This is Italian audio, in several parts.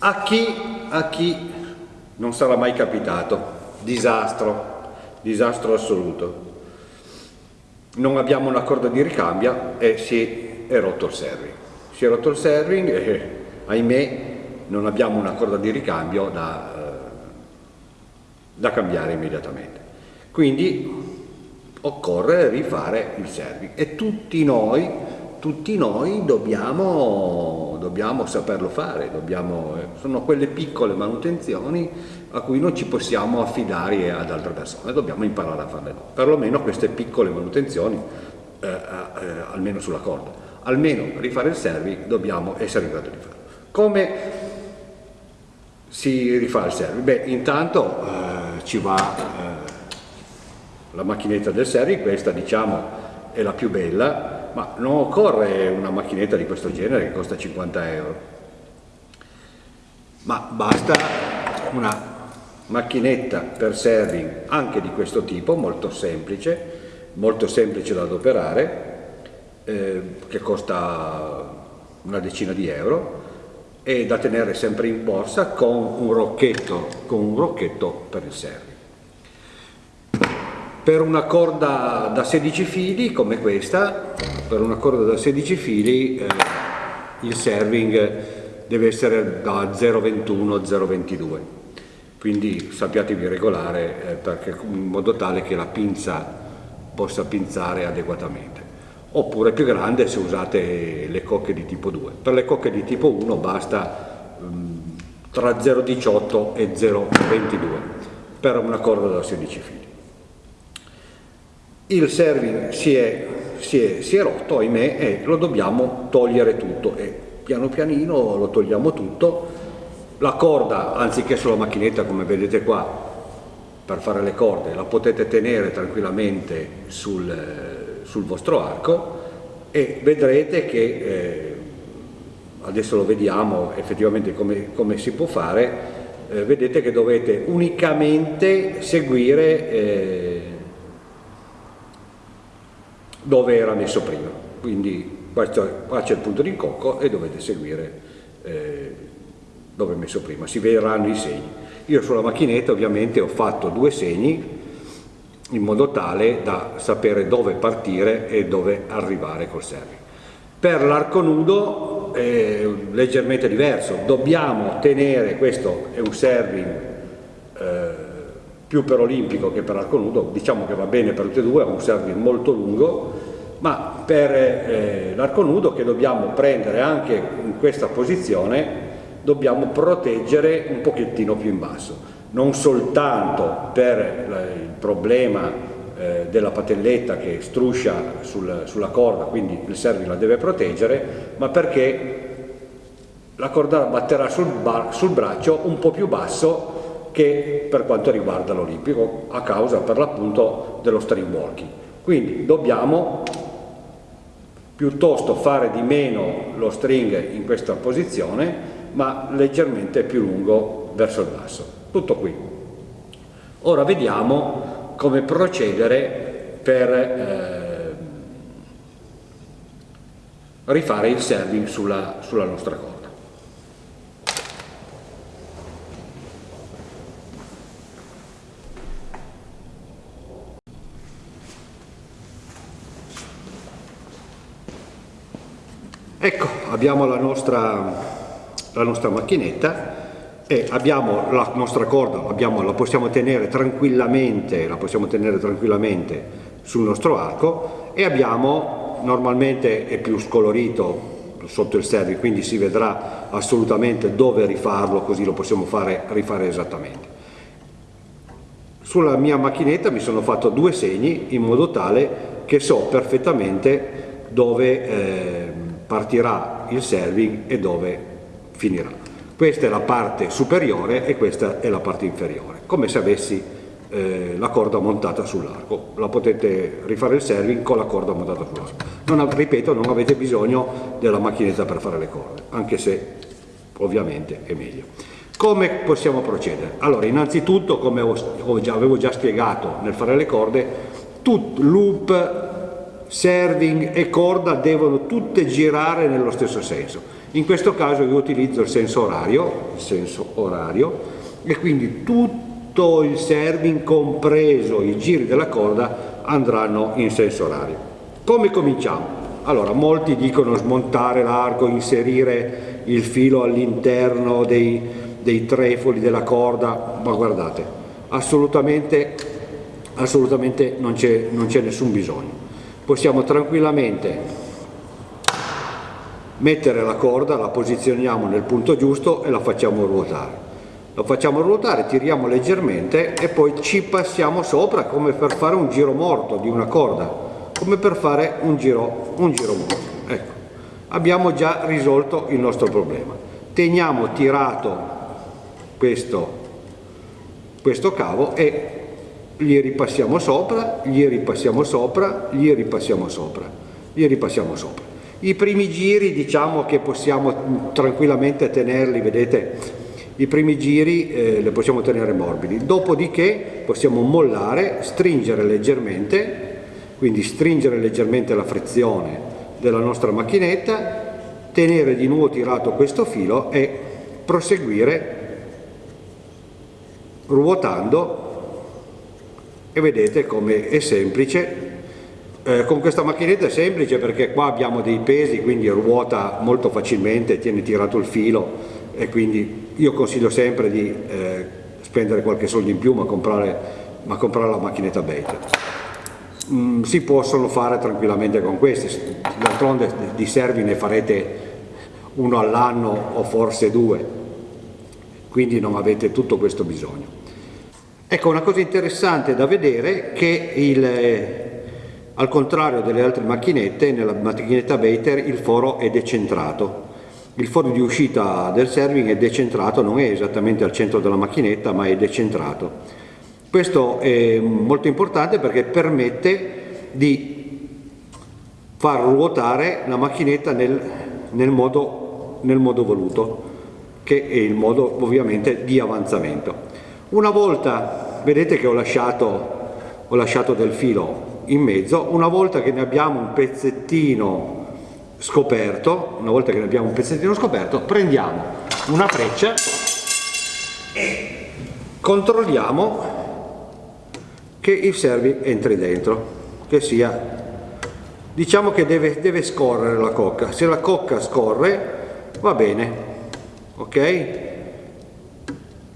A chi, a chi non sarà mai capitato? Disastro, disastro assoluto. Non abbiamo una corda di ricambio e si è rotto il serving. Si è rotto il serving e ahimè non abbiamo una corda di ricambio da, eh, da cambiare immediatamente. Quindi occorre rifare il serving e tutti noi, tutti noi dobbiamo, dobbiamo saperlo fare, dobbiamo, eh, sono quelle piccole manutenzioni a cui non ci possiamo affidare ad altre persone, dobbiamo imparare a farle noi, perlomeno queste piccole manutenzioni, eh, eh, almeno sulla corda, almeno rifare il serving dobbiamo essere in grado di farlo. Come si rifà il serving? Beh, intanto eh, ci va eh, la macchinetta del Seri, questa diciamo è la più bella, ma non occorre una macchinetta di questo genere che costa 50 euro, ma basta una macchinetta per serving anche di questo tipo, molto semplice, molto semplice da adoperare, eh, che costa una decina di euro e da tenere sempre in borsa con un rocchetto, con un rocchetto per il serving. Per una corda da 16 fili come questa, per una corda da 16 fili eh, il serving deve essere da 0,21-0,22 quindi sappiatevi regolare eh, perché, in modo tale che la pinza possa pinzare adeguatamente. Oppure più grande se usate le cocche di tipo 2 per le cocche di tipo 1 basta um, tra 0,18 e 0,22 per una corda da 16 fili il serving si è, si è, si è rotto, ahimè, e lo dobbiamo togliere tutto e piano pianino lo togliamo tutto. La corda, anziché sulla macchinetta come vedete qua, per fare le corde, la potete tenere tranquillamente sul, sul vostro arco e vedrete che, eh, adesso lo vediamo effettivamente come, come si può fare, eh, vedete che dovete unicamente seguire eh, dove era messo prima. Quindi qua c'è il punto di incocco e dovete seguire eh, dove è messo prima, si vedranno i segni. Io sulla macchinetta ovviamente ho fatto due segni in modo tale da sapere dove partire e dove arrivare col serving. Per l'arco nudo è leggermente diverso, dobbiamo tenere, questo è un serving più per olimpico che per arco nudo, diciamo che va bene per tutte e due, ha un serving molto lungo, ma per eh, l'arco nudo che dobbiamo prendere anche in questa posizione dobbiamo proteggere un pochettino più in basso, non soltanto per il problema eh, della patelletta che struscia sul, sulla corda, quindi il serving la deve proteggere, ma perché la corda batterà sul, sul braccio un po' più basso che per quanto riguarda l'Olimpico a causa per l'appunto dello string walking. Quindi dobbiamo piuttosto fare di meno lo string in questa posizione ma leggermente più lungo verso il basso. Tutto qui. Ora vediamo come procedere per eh, rifare il serving sulla, sulla nostra corda. Ecco, abbiamo la nostra, la nostra macchinetta e abbiamo la nostra corda, abbiamo, la possiamo tenere tranquillamente, la possiamo tenere tranquillamente sul nostro arco e abbiamo, normalmente è più scolorito sotto il servi, quindi si vedrà assolutamente dove rifarlo, così lo possiamo fare, rifare esattamente. Sulla mia macchinetta mi sono fatto due segni in modo tale che so perfettamente dove eh, partirà il serving e dove finirà. Questa è la parte superiore e questa è la parte inferiore, come se avessi eh, la corda montata sull'arco. La potete rifare il serving con la corda montata sull'arco. Non, ripeto, non avete bisogno della macchinetta per fare le corde, anche se ovviamente è meglio. Come possiamo procedere? Allora, innanzitutto, come ho, ho già, avevo già spiegato nel fare le corde, tut, loop serving e corda devono tutte girare nello stesso senso. In questo caso io utilizzo il senso orario, il senso orario e quindi tutto il serving compreso i giri della corda andranno in senso orario. Come cominciamo? Allora, molti dicono smontare l'arco, inserire il filo all'interno dei, dei trefoli della corda, ma guardate, assolutamente, assolutamente non c'è nessun bisogno. Possiamo tranquillamente mettere la corda, la posizioniamo nel punto giusto e la facciamo ruotare. La facciamo ruotare, tiriamo leggermente e poi ci passiamo sopra come per fare un giro morto di una corda, come per fare un giro, un giro morto. Ecco, abbiamo già risolto il nostro problema. Teniamo tirato questo, questo cavo e gli ripassiamo sopra, gli ripassiamo sopra, gli ripassiamo sopra, gli ripassiamo sopra. I primi giri diciamo che possiamo tranquillamente tenerli, vedete, i primi giri eh, li possiamo tenere morbidi, dopodiché possiamo mollare, stringere leggermente, quindi stringere leggermente la frizione della nostra macchinetta, tenere di nuovo tirato questo filo e proseguire ruotando e vedete come è semplice eh, con questa macchinetta è semplice perché qua abbiamo dei pesi, quindi ruota molto facilmente, tiene tirato il filo e quindi io consiglio sempre di eh, spendere qualche soldo in più ma comprare, ma comprare la macchinetta Bater. Mm, si possono fare tranquillamente con questi, d'altronde di servi ne farete uno all'anno o forse due, quindi non avete tutto questo bisogno. Ecco una cosa interessante da vedere che il, al contrario delle altre macchinette, nella macchinetta Bater il foro è decentrato. Il foro di uscita del serving è decentrato, non è esattamente al centro della macchinetta, ma è decentrato. Questo è molto importante perché permette di far ruotare la macchinetta nel, nel, modo, nel modo voluto, che è il modo ovviamente di avanzamento. Una volta, vedete che ho lasciato, ho lasciato del filo in mezzo, una volta che ne abbiamo un pezzettino scoperto, una volta che ne abbiamo un pezzettino scoperto, prendiamo una freccia e controlliamo che il servi entri dentro, che sia, diciamo che deve, deve scorrere la cocca, se la cocca scorre va bene, ok?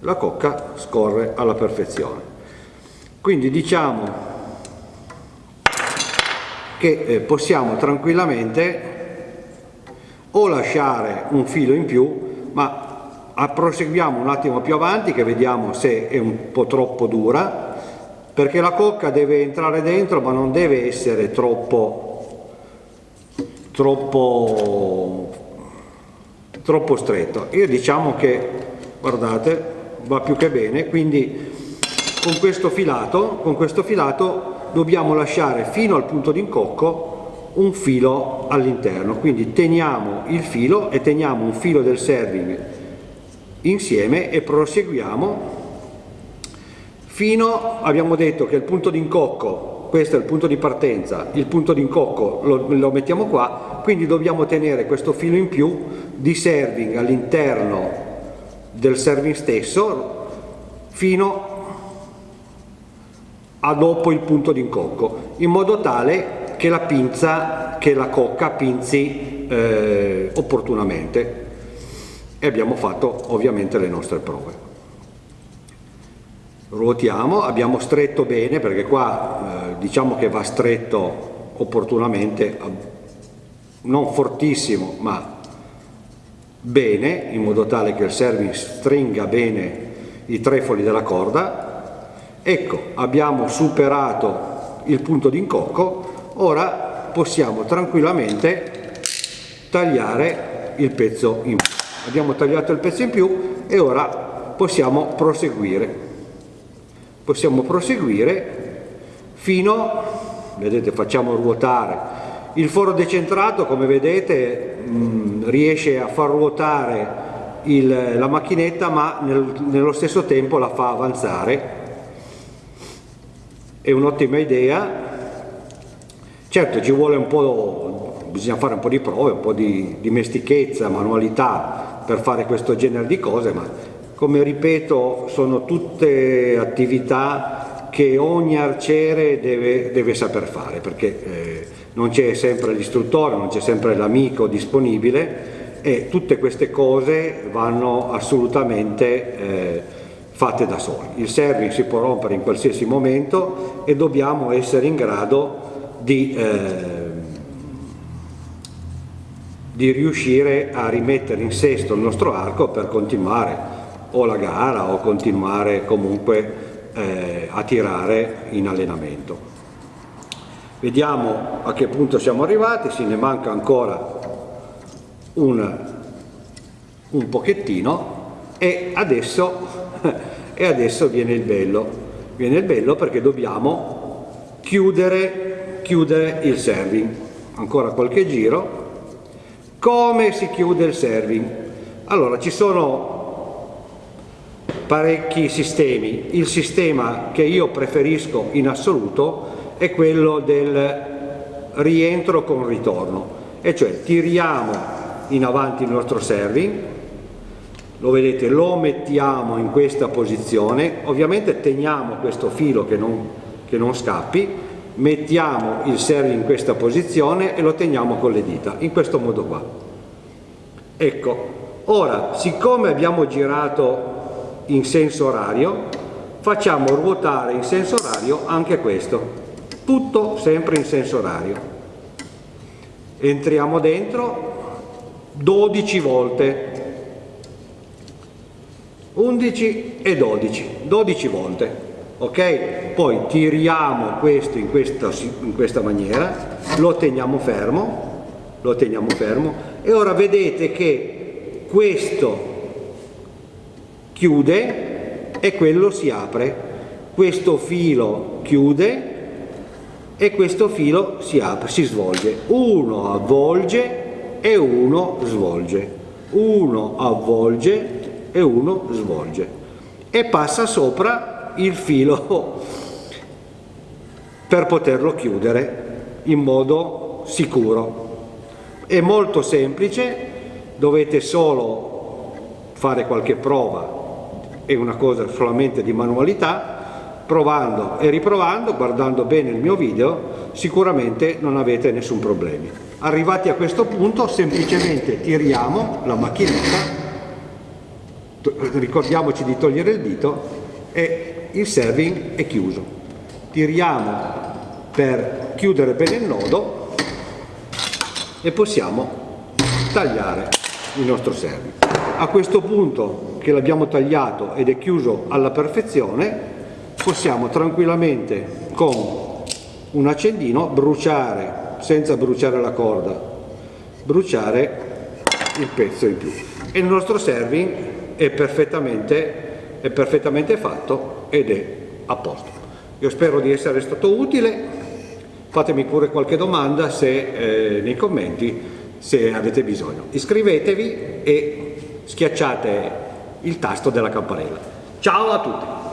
La cocca scorre alla perfezione. Quindi diciamo che eh, possiamo tranquillamente o lasciare un filo in più ma proseguiamo un attimo più avanti che vediamo se è un po' troppo dura perché la cocca deve entrare dentro ma non deve essere troppo troppo troppo stretto io diciamo che guardate va più che bene quindi con questo filato con questo filato dobbiamo lasciare fino al punto d'incocco un filo all'interno, quindi teniamo il filo e teniamo un filo del serving insieme e proseguiamo fino, abbiamo detto che il punto d'incocco, questo è il punto di partenza, il punto d'incocco lo, lo mettiamo qua, quindi dobbiamo tenere questo filo in più di serving all'interno del serving stesso fino a dopo il punto d'incocco, in modo tale che la pinza, che la cocca pinzi eh, opportunamente e abbiamo fatto ovviamente le nostre prove. Ruotiamo, abbiamo stretto bene perché qua eh, diciamo che va stretto opportunamente, non fortissimo ma bene in modo tale che il serving stringa bene i trefoli della corda Ecco, abbiamo superato il punto d'incocco, ora possiamo tranquillamente tagliare il pezzo in più. Abbiamo tagliato il pezzo in più e ora possiamo proseguire. Possiamo proseguire fino, vedete facciamo ruotare, il foro decentrato come vedete mh, mm, riesce a far ruotare il, la macchinetta ma nel, nello stesso tempo la fa avanzare. È un'ottima idea. Certo ci vuole un po' bisogna fare un po' di prove, un po' di dimestichezza, manualità per fare questo genere di cose, ma come ripeto sono tutte attività che ogni arciere deve, deve saper fare, perché eh, non c'è sempre l'istruttore, non c'è sempre l'amico disponibile e tutte queste cose vanno assolutamente eh, fatte da soli. Il serving si può rompere in qualsiasi momento e dobbiamo essere in grado di, eh, di riuscire a rimettere in sesto il nostro arco per continuare o la gara o continuare comunque eh, a tirare in allenamento. Vediamo a che punto siamo arrivati, se ne manca ancora un, un pochettino e adesso, e adesso viene il bello, viene il bello perché dobbiamo chiudere, chiudere il serving, ancora qualche giro, come si chiude il serving? Allora ci sono parecchi sistemi, il sistema che io preferisco in assoluto è quello del rientro con ritorno, e cioè tiriamo in avanti il nostro serving, lo vedete, lo mettiamo in questa posizione, ovviamente teniamo questo filo che non, che non scappi, mettiamo il serving in questa posizione e lo teniamo con le dita, in questo modo qua. Ecco, ora, siccome abbiamo girato in senso orario, facciamo ruotare in senso orario anche questo, tutto sempre in senso orario. Entriamo dentro, 12 volte. 11 e 12 12 volte ok? Poi tiriamo questo in questa, in questa maniera lo teniamo fermo lo teniamo fermo. E ora vedete che questo chiude e quello si apre. Questo filo chiude e questo filo si apre si svolge. Uno avvolge e uno svolge, uno avvolge e uno svolge. E passa sopra il filo per poterlo chiudere in modo sicuro. È molto semplice, dovete solo fare qualche prova, è una cosa solamente di manualità, provando e riprovando, guardando bene il mio video, sicuramente non avete nessun problema. Arrivati a questo punto semplicemente tiriamo la macchinetta, ricordiamoci di togliere il dito e il serving è chiuso. Tiriamo per chiudere bene il nodo e possiamo tagliare il nostro serving. A questo punto che l'abbiamo tagliato ed è chiuso alla perfezione possiamo tranquillamente con un accendino bruciare senza bruciare la corda, bruciare il pezzo in più. E il nostro serving è perfettamente, è perfettamente fatto ed è a posto. Io spero di essere stato utile, fatemi pure qualche domanda se, eh, nei commenti se avete bisogno. Iscrivetevi e schiacciate il tasto della campanella. Ciao a tutti!